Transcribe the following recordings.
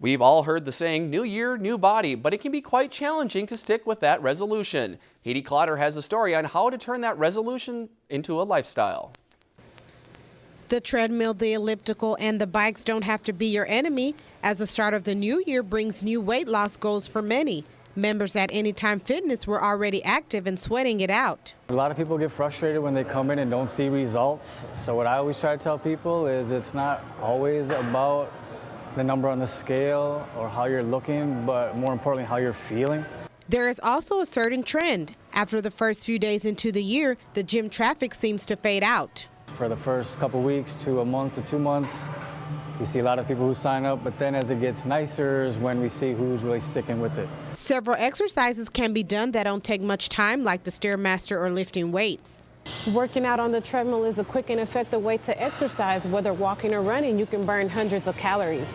We've all heard the saying, new year, new body, but it can be quite challenging to stick with that resolution. Haiti Clotter has a story on how to turn that resolution into a lifestyle. The treadmill, the elliptical, and the bikes don't have to be your enemy, as the start of the new year brings new weight loss goals for many. Members at Anytime Fitness were already active and sweating it out. A lot of people get frustrated when they come in and don't see results. So what I always try to tell people is it's not always about the number on the scale or how you're looking, but more importantly, how you're feeling. There is also a certain trend. After the first few days into the year, the gym traffic seems to fade out. For the first couple weeks to a month to two months, we see a lot of people who sign up, but then as it gets nicer is when we see who's really sticking with it. Several exercises can be done that don't take much time, like the Stairmaster or lifting weights. Working out on the treadmill is a quick and effective way to exercise. Whether walking or running, you can burn hundreds of calories.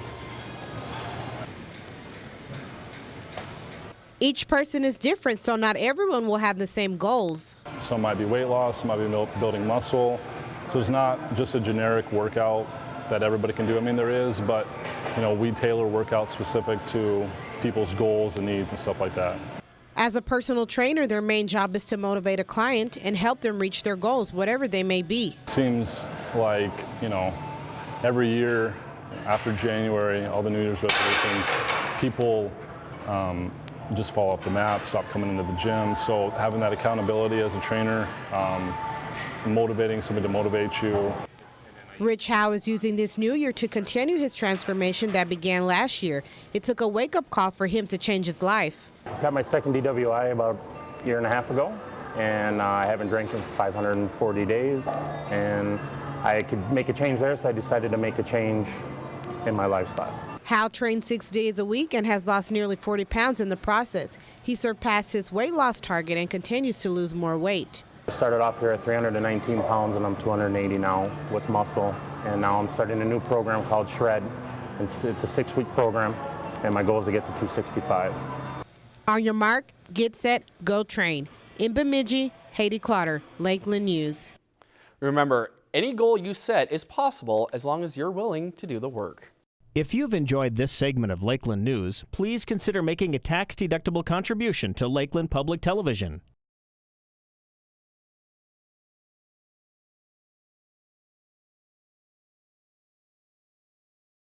Each person is different, so not everyone will have the same goals. Some might be weight loss, some might be building muscle. So it's not just a generic workout that everybody can do. I mean, there is, but you know, we tailor workouts specific to people's goals and needs and stuff like that. As a personal trainer, their main job is to motivate a client and help them reach their goals, whatever they may be. Seems like, you know, every year after January, all the New Year's resolutions, people um, just fall off the map, stop coming into the gym. So having that accountability as a trainer, um, motivating somebody to motivate you. Rich Howe is using this new year to continue his transformation that began last year. It took a wake-up call for him to change his life. I got my second DWI about a year and a half ago, and uh, I haven't drank in 540 days, and I could make a change there, so I decided to make a change in my lifestyle. Howe trains six days a week and has lost nearly 40 pounds in the process. He surpassed his weight loss target and continues to lose more weight. I started off here at 319 pounds and I'm 280 now with muscle. And now I'm starting a new program called Shred. It's, it's a six week program and my goal is to get to 265. On your mark, get set, go train. In Bemidji, Haiti Clotter, Lakeland News. Remember, any goal you set is possible as long as you're willing to do the work. If you've enjoyed this segment of Lakeland News, please consider making a tax-deductible contribution to Lakeland Public Television.